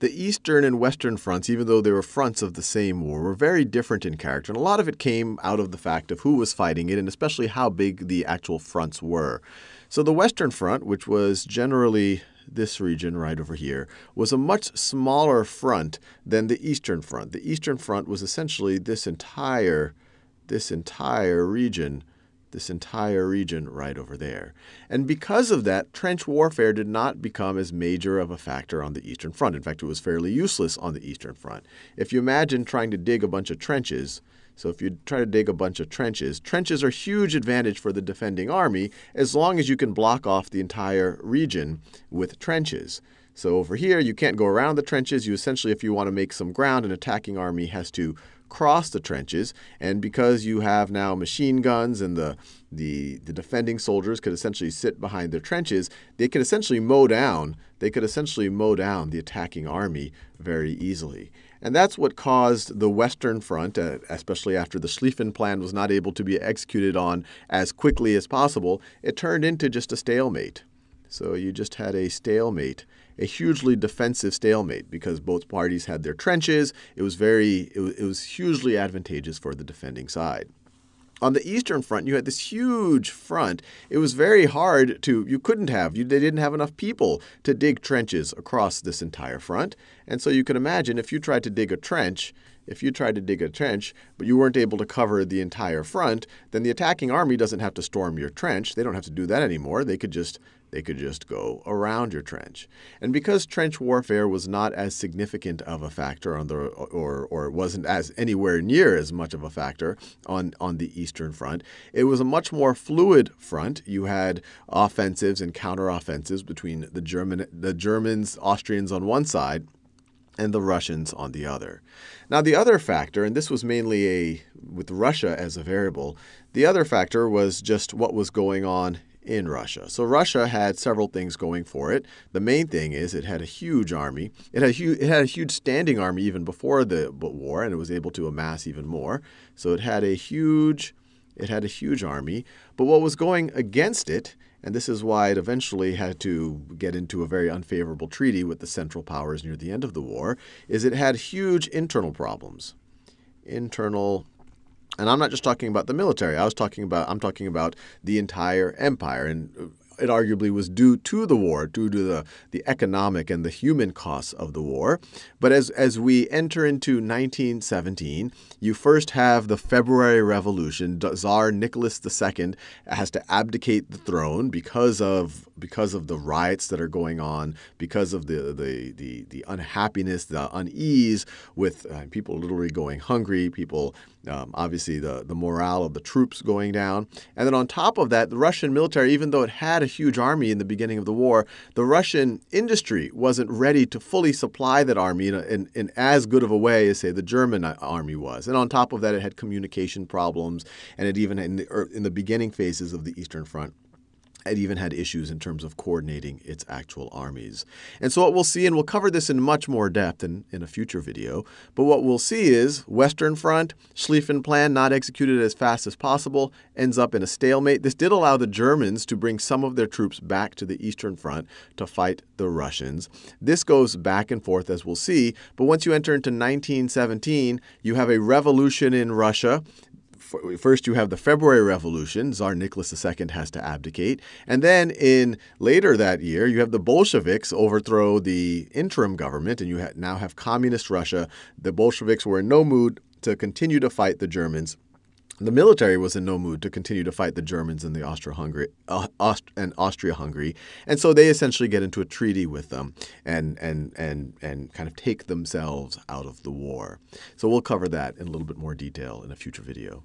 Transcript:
the Eastern and Western fronts, even though they were fronts of the same war, were very different in character. And a lot of it came out of the fact of who was fighting it and especially how big the actual fronts were. So the Western Front, which was generally this region right over here, was a much smaller front than the Eastern Front. The Eastern Front was essentially this entire, this entire region this entire region right over there. And because of that, trench warfare did not become as major of a factor on the Eastern Front. In fact, it was fairly useless on the Eastern Front. If you imagine trying to dig a bunch of trenches, so if you try to dig a bunch of trenches, trenches are a huge advantage for the defending army as long as you can block off the entire region with trenches. So over here, you can't go around the trenches. You essentially, if you want to make some ground, an attacking army has to cross the trenches. And because you have now machine guns and the, the, the defending soldiers could essentially sit behind their trenches, they could essentially mow down, they could essentially mow down the attacking army very easily. And that's what caused the Western Front, uh, especially after the Schlieffen Plan was not able to be executed on as quickly as possible, it turned into just a stalemate. So you just had a stalemate a hugely defensive stalemate because both parties had their trenches. It was very it was, hugely advantageous for the defending side. On the Eastern Front, you had this huge front. It was very hard to, you couldn't have, you, they didn't have enough people to dig trenches across this entire front. And so you can imagine if you tried to dig a trench, if you tried to dig a trench, but you weren't able to cover the entire front, then the attacking army doesn't have to storm your trench. They don't have to do that anymore. They could just they could just go around your trench. And because trench warfare was not as significant of a factor on the or or wasn't as anywhere near as much of a factor on on the eastern front, it was a much more fluid front. You had offensives and counteroffensives between the German the Germans, Austrians on one side and the Russians on the other. Now the other factor, and this was mainly a with Russia as a variable, the other factor was just what was going on in Russia. So Russia had several things going for it. The main thing is it had a huge army. It had a huge, it had a huge standing army even before the war, and it was able to amass even more. So it had a huge it had a huge army. But what was going against it, and this is why it eventually had to get into a very unfavorable treaty with the Central Powers near the end of the war, is it had huge internal problems. Internal and I'm not just talking about the military. I was talking about I'm talking about the entire empire and uh, it arguably was due to the war, due to the, the economic and the human costs of the war. But as, as we enter into 1917, you first have the February Revolution. Tsar Nicholas II has to abdicate the throne because of because of the riots that are going on, because of the the the, the unhappiness, the unease with uh, people literally going hungry, people um, obviously the the morale of the troops going down, and then on top of that, the Russian military, even though it had a huge army in the beginning of the war, the Russian industry wasn't ready to fully supply that army in, a, in, in as good of a way as, say, the German uh, army was. And on top of that, it had communication problems, and it even in the, er, in the beginning phases of the Eastern Front it even had issues in terms of coordinating its actual armies. And so what we'll see, and we'll cover this in much more depth in, in a future video, but what we'll see is Western Front, Schlieffen Plan not executed as fast as possible, ends up in a stalemate. This did allow the Germans to bring some of their troops back to the Eastern Front to fight the Russians. This goes back and forth, as we'll see, but once you enter into 1917, you have a revolution in Russia first you have the February Revolution. Tsar Nicholas II has to abdicate. And then in later that year, you have the Bolsheviks overthrow the interim government, and you now have communist Russia. The Bolsheviks were in no mood to continue to fight the Germans. The military was in no mood to continue to fight the Germans in the Austro-Hungary uh, Aust and Austria-Hungary, and so they essentially get into a treaty with them and and and and kind of take themselves out of the war. So we'll cover that in a little bit more detail in a future video.